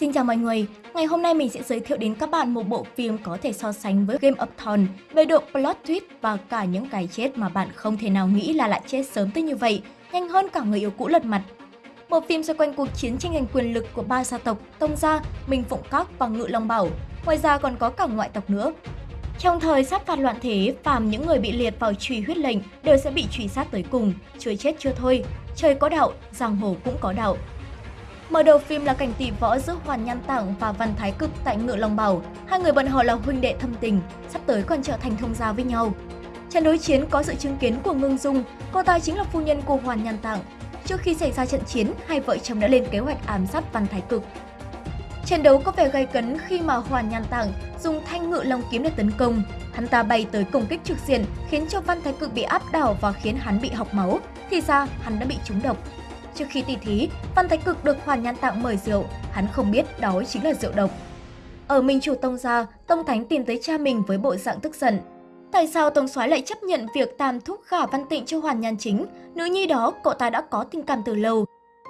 Xin chào mọi người, ngày hôm nay mình sẽ giới thiệu đến các bạn một bộ phim có thể so sánh với Game of Thrones về độ plot twist và cả những cái chết mà bạn không thể nào nghĩ là lại chết sớm tới như vậy, nhanh hơn cả người yêu cũ lật mặt. Bộ phim xoay quanh cuộc chiến tranh giành quyền lực của ba gia tộc Tông Gia, Minh Phụng Các và Ngự Long Bảo, ngoài ra còn có cả ngoại tộc nữa. Trong thời sát phạt loạn thế, phàm những người bị liệt vào truy huyết lệnh đều sẽ bị truy sát tới cùng, chưa chết chưa thôi. Trời có đạo, giang hồ cũng có đạo. Mở đầu phim là cảnh tỷ võ giữa Hoàn Nhan Tảng và Văn Thái Cực tại ngựa Long Bảo. Hai người bọn họ là huynh đệ thâm tình, sắp tới còn trở thành thông gia với nhau. Trận đối chiến có sự chứng kiến của Ngưng Dung, cô ta chính là phu nhân của Hoàn Nhan Tảng. Trước khi xảy ra trận chiến, hai vợ chồng đã lên kế hoạch ám sát Văn Thái Cực. Trận đấu có vẻ gay cấn khi mà Hoàn Nhan Tảng dùng thanh ngự long kiếm để tấn công. Hắn ta bay tới công kích trực diện khiến cho Văn Thái Cực bị áp đảo và khiến hắn bị học máu. Thì ra hắn đã bị trúng độc. Trước khi tỷ thí, Văn Thái Cực được Hoàn Nhan Tạng mời rượu, hắn không biết đó chính là rượu độc. Ở Minh Chủ Tông gia, Tông Thánh tìm tới cha mình với bộ dạng tức giận. Tại sao Tông Soái lại chấp nhận việc tam thúc gả Văn Tịnh cho Hoàn Nhan Chính? Nữ nhi đó cậu ta đã có tình cảm từ lâu.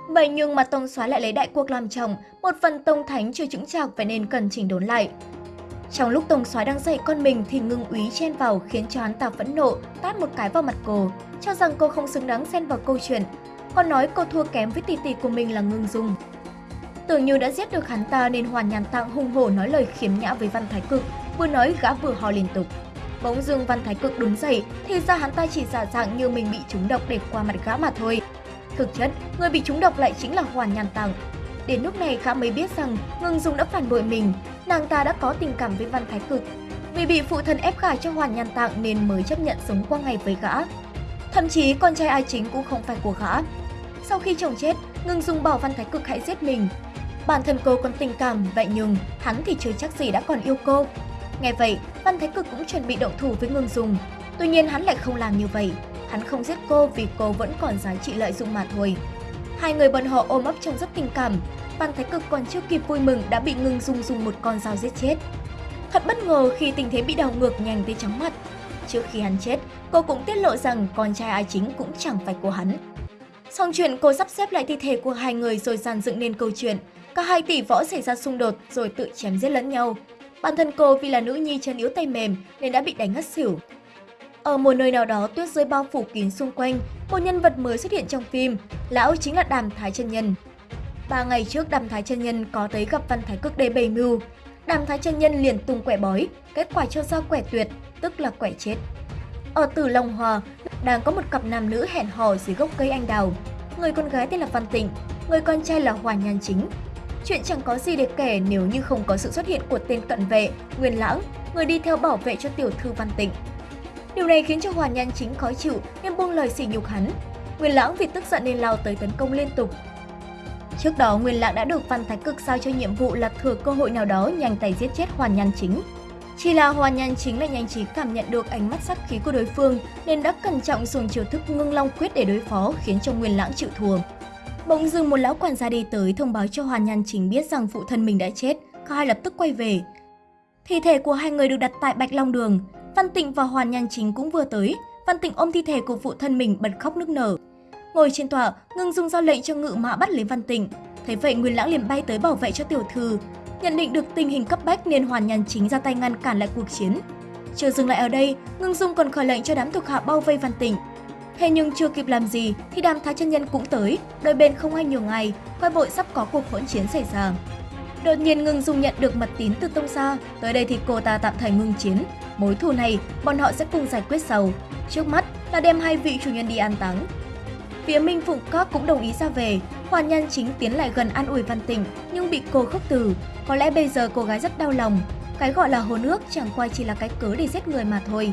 Vậy nhưng mà Tông Soái lại lấy đại cuộc làm chồng, một phần Tông Thánh chưa chứng chạc vậy nên cần chỉnh đốn lại. Trong lúc Tông Soái đang dạy con mình thì ngưng úy chen vào khiến cho hắn ta phẫn nộ, tát một cái vào mặt cô, cho rằng cô không xứng đáng xen vào câu chuyện, còn nói cô thua kém với tỷ tỷ của mình là Ngưng Dung. Tưởng như đã giết được hắn ta nên Hoàn Nhàn Tạng hung hổ nói lời khiếm nhã với Văn Thái Cực, vừa nói gã vừa ho liên tục. Bỗng dưng Văn Thái Cực đứng dậy, thì ra hắn ta chỉ giả dạng như mình bị trúng độc để qua mặt gã mà thôi. Thực chất, người bị trúng độc lại chính là Hoàn Nhàn Tạng. Đến lúc này gã mới biết rằng Ngưng Dung đã phản bội mình, nàng ta đã có tình cảm với Văn Thái Cực. Vì bị phụ thân ép gả cho Hoàn Nhàn Tạng nên mới chấp nhận sống qua ngày với gã. Thậm chí con trai ai chính cũng không phải của gã. Sau khi chồng chết, Ngưng dùng bảo Văn Thái Cực hãy giết mình. Bản thân cô còn tình cảm, vậy nhưng hắn thì chưa chắc gì đã còn yêu cô. Nghe vậy, Văn Thái Cực cũng chuẩn bị động thủ với Ngưng Dung. Tuy nhiên hắn lại không làm như vậy. Hắn không giết cô vì cô vẫn còn giá trị lợi dụng mà thôi. Hai người bọn họ ôm ấp trong rất tình cảm. Văn Thái Cực còn chưa kịp vui mừng đã bị Ngưng Dung dùng một con dao giết chết. Thật bất ngờ khi tình thế bị đảo ngược nhanh tới chóng mặt. Trước khi hắn chết, cô cũng tiết lộ rằng con trai ai chính cũng chẳng phải của hắn. Xong chuyện cô sắp xếp lại thi thể của hai người rồi dàn dựng nên câu chuyện. Cả hai tỷ võ xảy ra xung đột rồi tự chém giết lẫn nhau. Bản thân cô vì là nữ nhi chân yếu tay mềm nên đã bị đánh ngất xỉu. Ở một nơi nào đó tuyết rơi bao phủ kín xung quanh, một nhân vật mới xuất hiện trong phim, lão chính là Đàm Thái Chân Nhân. Ba ngày trước Đàm Thái Chân Nhân có tới gặp Văn Thái Cực để bày mưu. Đàm Thái Chân Nhân liền tung quẻ bói, kết quả cho ra quẻ tuyệt, tức là quẻ chết. Ở Tử Long Hòa, đang có một cặp nam nữ hẹn hò dưới gốc cây anh đào. Người con gái tên là Văn Tịnh, người con trai là Hoàn Nhan Chính. Chuyện chẳng có gì để kể nếu như không có sự xuất hiện của tên cận vệ, Nguyên Lãng, người đi theo bảo vệ cho tiểu thư Văn Tịnh. Điều này khiến cho Hoàn Nhan Chính khó chịu nên buông lời sỉ nhục hắn. Nguyên Lãng vì tức giận nên lao tới tấn công liên tục. Trước đó, Nguyên Lãng đã được Văn Thái Cực sao cho nhiệm vụ là thừa cơ hội nào đó nhanh tay giết chết Hoàn Nhan Chính. Chỉ là Hoa Nhan chính là nhanh trí cảm nhận được ánh mắt sát khí của đối phương nên đã cẩn trọng dùng chiêu thức ngưng long quyết để đối phó khiến cho Nguyên Lãng chịu thua. Bỗng dưng một lão quản gia đi tới thông báo cho Hoa Nhan chính biết rằng phụ thân mình đã chết, cả hai lập tức quay về. Thi thể của hai người được đặt tại Bạch Long Đường, Văn Tịnh và Hoàn Nhan chính cũng vừa tới. Văn Tịnh ôm thi thể của phụ thân mình bật khóc nức nở. Ngồi trên tòa, Ngưng Dung ra lệnh cho ngự mã bắt lấy Văn Tịnh. Thấy vậy Nguyên Lãng liền bay tới bảo vệ cho tiểu thư, Nhận định được tình hình cấp bách nên Hoàn Nhan chính ra tay ngăn cản lại cuộc chiến. Chưa dừng lại ở đây, Ngưng Dung còn khởi lệnh cho đám thuộc hạ bao vây Văn Tỉnh. Thế nhưng chưa kịp làm gì thì đám thái chân nhân cũng tới, đôi bên không ai nhiều ngày, quay vội sắp có cuộc hỗn chiến xảy ra. Đột nhiên Ngưng Dung nhận được mật tín từ Tông Sa, tới đây thì cô ta tạm thời ngưng chiến. Mối thù này, bọn họ sẽ cùng giải quyết sau. Trước mắt là đem hai vị chủ nhân đi an táng. Phía Minh Phụng Các cũng đồng ý ra về, Hoàn Nhan chính tiến lại gần an ủi Văn Tịnh nhưng bị cô khước từ. Có lẽ bây giờ cô gái rất đau lòng. Cái gọi là hồn ước chẳng qua chỉ là cái cớ để giết người mà thôi.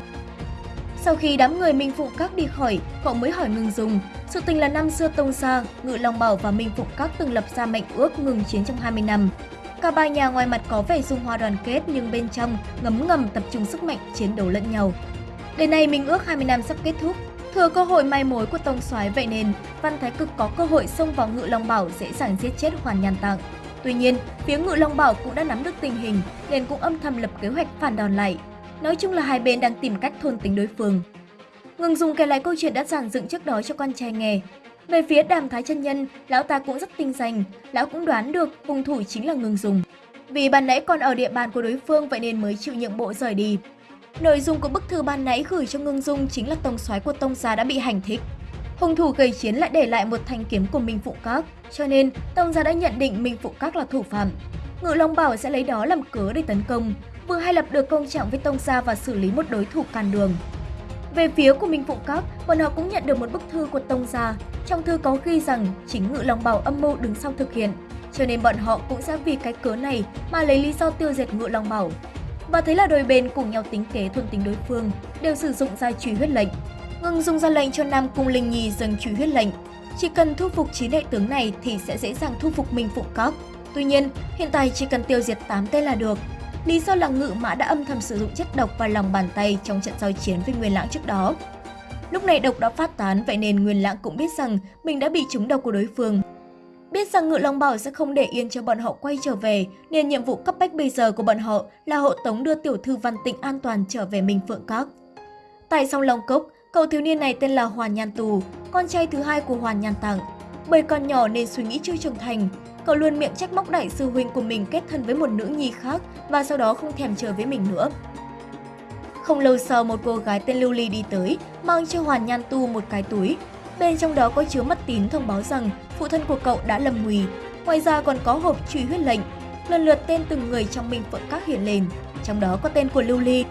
Sau khi đám người Minh Phụng Các đi khỏi, cậu mới hỏi ngừng dùng. Sự tình là năm xưa Tông Sa, Ngự Long Bảo và Minh Phụng Các từng lập ra mệnh ước ngừng chiến trong 20 năm. Cả ba nhà ngoài mặt có vẻ dung hoa đoàn kết nhưng bên trong ngấm ngầm tập trung sức mạnh chiến đấu lẫn nhau. Đến nay Minh ước 20 năm sắp kết thúc, Thừa cơ hội mai mối của Tông Soái vậy nên Văn Thái Cực có cơ hội xông vào Ngự Long Bảo dễ dàng giết chết Hoàn Nhan Tạng. Tuy nhiên, phía Ngự Long Bảo cũng đã nắm được tình hình nên cũng âm thầm lập kế hoạch phản đòn lại. Nói chung là hai bên đang tìm cách thôn tính đối phương. Ngừng dùng kể lại câu chuyện đã giản dựng trước đó cho con trai nghe. Về phía đàm thái chân nhân, lão ta cũng rất tinh danh, lão cũng đoán được hung thủ chính là ngừng dùng. Vì ban nãy còn ở địa bàn của đối phương vậy nên mới chịu nhượng bộ rời đi. Nội dung của bức thư ban nãy gửi cho Ngưng Dung chính là tông soái của tông gia đã bị hành thích. Hung thủ gây chiến lại để lại một thanh kiếm của Minh Phụ Các, cho nên tông gia đã nhận định Minh Phụ Các là thủ phạm. Ngự Long Bảo sẽ lấy đó làm cớ để tấn công, vừa hay lập được công trạng với tông gia và xử lý một đối thủ càn đường. Về phía của Minh Phụ Các, bọn họ cũng nhận được một bức thư của tông gia. Trong thư có ghi rằng chính Ngự Long Bảo âm mưu đứng sau thực hiện, cho nên bọn họ cũng sẽ vì cái cớ này mà lấy lý do tiêu diệt Ngự Long Bảo. Và thế là đôi bên cùng nhau tính kế thuần tính đối phương, đều sử dụng ra truy huyết lệnh. Ngưng dùng ra lệnh cho Nam Cung Linh Nhi dâng truy huyết lệnh. Chỉ cần thu phục chín đệ tướng này thì sẽ dễ dàng thu phục Minh Phụ Cóc. Tuy nhiên, hiện tại chỉ cần tiêu diệt 8 tên là được. Lý do là ngự mã đã âm thầm sử dụng chất độc vào lòng bàn tay trong trận giao chiến với Nguyên Lãng trước đó. Lúc này độc đã phát tán vậy nên Nguyên Lãng cũng biết rằng mình đã bị trúng độc của đối phương. Biết rằng Ngự Long Bảo sẽ không để yên cho bọn họ quay trở về, nên nhiệm vụ cấp bách bây giờ của bọn họ là hộ tống đưa tiểu thư Văn Tịnh an toàn trở về Minh Phượng Các. Tại sông Long Cốc, cậu thiếu niên này tên là Hoàn Nhan Tù, con trai thứ hai của Hoàn Nhan Tặng. Bởi còn nhỏ nên suy nghĩ chưa trưởng thành, cậu luôn miệng trách móc đại sư huynh của mình kết thân với một nữ nhi khác và sau đó không thèm chờ với mình nữa. Không lâu sau, một cô gái tên Lưu Ly đi tới, mang cho Hoàn Nhan Tu một cái túi. Bên trong đó có chứa mật tín thông báo rằng phụ thân của cậu đã lầm nguy. Ngoài ra còn có hộp truy huyết lệnh. Lần lượt tên từng người trong Minh Phượng Các hiện lên, trong đó có tên của Lưu Ly.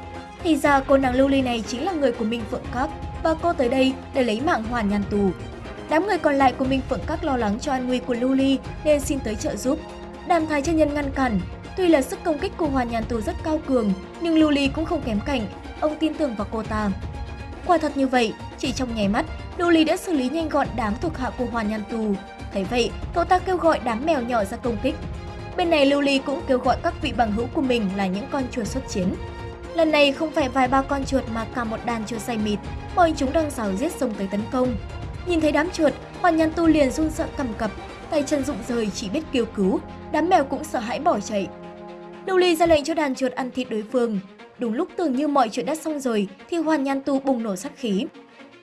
Thì ra cô nàng Lưu Ly này chính là người của Minh Phượng Các và cô tới đây để lấy mạng Hoàn Nhan Tù. Đám người còn lại của Minh Phượng Các lo lắng cho an nguy của Lưu Ly nên xin tới trợ giúp. Đàm Thái chân nhân ngăn cản. Tuy là sức công kích của Hoàn Nhan Tù rất cao cường, nhưng Lưu Ly cũng không kém cạnh. Ông tin tưởng vào cô ta. Quả thật như vậy, chỉ trong nháy mắt, Lưu Ly đã xử lý nhanh gọn đám thuộc hạ của Hoàn Nhan Tù. Thấy vậy, cậu ta kêu gọi đám mèo nhỏ ra công kích. Bên này Lưu Ly cũng kêu gọi các vị bằng hữu của mình là những con chuột xuất chiến. Lần này không phải vài ba con chuột mà cả một đàn chuột say mịt, bọn chúng đang rào giết xông tới tấn công. Nhìn thấy đám chuột, Hoàn Nhan Tu liền run sợ cầm cập, tay chân rụng rời chỉ biết kêu cứu, đám mèo cũng sợ hãi bỏ chạy. Lưu Ly ra lệnh cho đàn chuột ăn thịt đối phương. Đúng lúc tưởng như mọi chuyện đã xong rồi thì Hoàn Nhan Tu bùng nổ sát khí.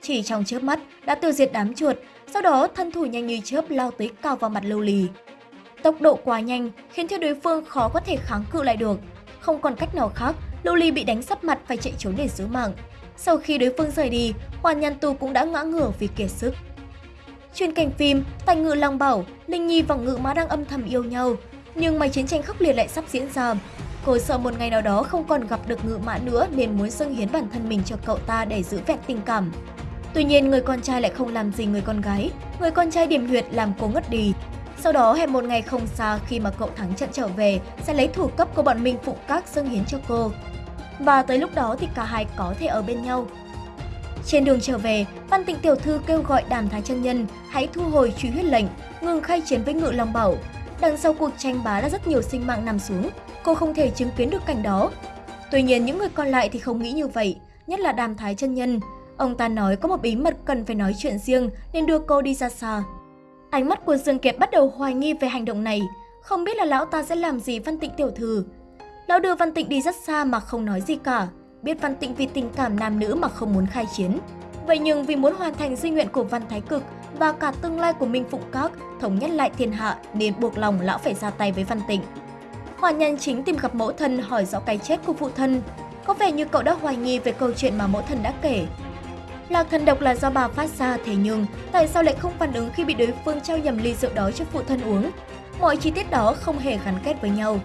Chỉ trong chớp mắt đã tiêu diệt đám chuột, sau đó thân thủ nhanh như chớp lao tới cao vào mặt Lưu Ly. Tốc độ quá nhanh khiến cho đối phương khó có thể kháng cự lại được. Không còn cách nào khác, Loli bị đánh sắp mặt phải chạy trốn để giữ mạng. Sau khi đối phương rời đi, Hoàn Nhan Tu cũng đã ngã ngửa vì kiệt sức. Chuyên cảnh phim, Tài Ngự Long Bảo, Linh Nhi và Ngự Mã đang âm thầm yêu nhau, nhưng mà chiến tranh khốc liệt lại sắp diễn ra. Cô sợ một ngày nào đó không còn gặp được Ngự Mã nữa nên muốn dâng hiến bản thân mình cho cậu ta để giữ vẹn tình cảm. Tuy nhiên, người con trai lại không làm gì người con gái. Người con trai điểm huyệt làm cô ngất đi. Sau đó, hẹn một ngày không xa khi mà cậu thắng trận trở về, sẽ lấy thủ cấp của bọn mình phụ các dâng hiến cho cô. Và tới lúc đó thì cả hai có thể ở bên nhau. Trên đường trở về, Văn Tịnh Tiểu Thư kêu gọi đàm thái chân nhân hãy thu hồi truy huyết lệnh, ngừng khai chiến với Ngự Long Bảo. Đằng sau cuộc tranh bá đã rất nhiều sinh mạng nằm xuống, cô không thể chứng kiến được cảnh đó. Tuy nhiên những người còn lại thì không nghĩ như vậy, nhất là đàm thái chân nhân. Ông ta nói có một bí mật cần phải nói chuyện riêng nên đưa cô đi ra xa. Ánh mắt của Dương Kiệt bắt đầu hoài nghi về hành động này, không biết là lão ta sẽ làm gì Văn Tịnh Tiểu Thư. Lão đưa Văn Tịnh đi rất xa mà không nói gì cả, biết Văn Tịnh vì tình cảm nam nữ mà không muốn khai chiến. Vậy nhưng vì muốn hoàn thành di nguyện của Văn Thái Cực và cả tương lai của Minh Phụng Các thống nhất lại thiên hạ nên buộc lòng lão phải ra tay với Văn Tịnh. Hoàn nhân chính tìm gặp mẫu thân hỏi rõ cái chết của phụ thân. Có vẻ như cậu đã hoài nghi về câu chuyện mà mẫu thân đã kể là thần độc là do bà phát ra, thế nhưng tại sao lại không phản ứng khi bị đối phương trao nhầm ly rượu đó cho phụ thân uống? Mọi chi tiết đó không hề gắn kết với nhau.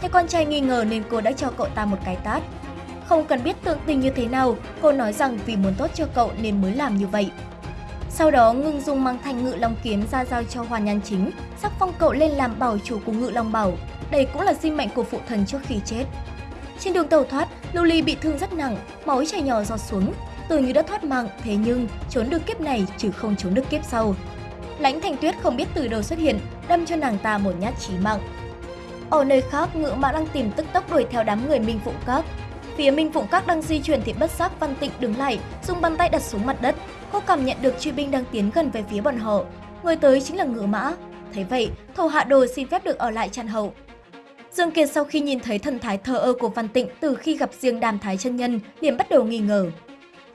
Thế con trai nghi ngờ nên cô đã cho cậu ta một cái tát. Không cần biết tượng tình như thế nào, cô nói rằng vì muốn tốt cho cậu nên mới làm như vậy. Sau đó, Ngưng Dung mang thanh ngự long kiếm ra giao cho Hoàn Nhan Chính, sắc phong cậu lên làm bảo chủ của ngự long bảo. Đây cũng là sinh mệnh của phụ thần trước khi chết. Trên đường tàu thoát, Lưu Ly bị thương rất nặng, máu chảy nhỏ giọt xuống. Tưởng như đã thoát mạng, thế nhưng trốn được kiếp này chứ không trốn được kiếp sau. Lãnh Thành Tuyết không biết từ đâu xuất hiện, đâm cho nàng ta một nhát chí mạng. Ở nơi khác, ngựa mã đang tìm tức tốc đuổi theo đám người Minh Phụng Các. Phía Minh Phụng Các đang di chuyển thì bất giác Văn Tịnh đứng lại, dùng bàn tay đặt xuống mặt đất. Cô cảm nhận được truy binh đang tiến gần về phía bọn họ. Người tới chính là ngựa mã. Thấy vậy, thổ hạ đồ xin phép được ở lại chăn hậu. Dương Kiệt sau khi nhìn thấy thần thái thờ ơ của Văn Tịnh từ khi gặp riêng đàm thái chân nhân, liền bắt đầu nghi ngờ.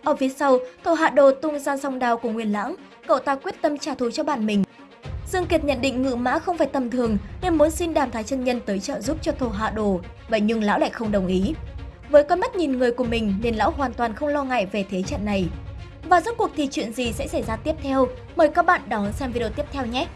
Ở phía sau, thầu hạ đồ tung ra song đao của Nguyên Lãng, cậu ta quyết tâm trả thù cho bản mình. Dương Kiệt nhận định ngự mã không phải tầm thường nên muốn xin đàm thái chân nhân tới trợ giúp cho thổ hạ đồ, vậy nhưng lão lại không đồng ý. Với con mắt nhìn người của mình nên lão hoàn toàn không lo ngại về thế trận này. Và rốt cuộc thì chuyện gì sẽ xảy ra tiếp theo? Mời các bạn đón xem video tiếp theo nhé!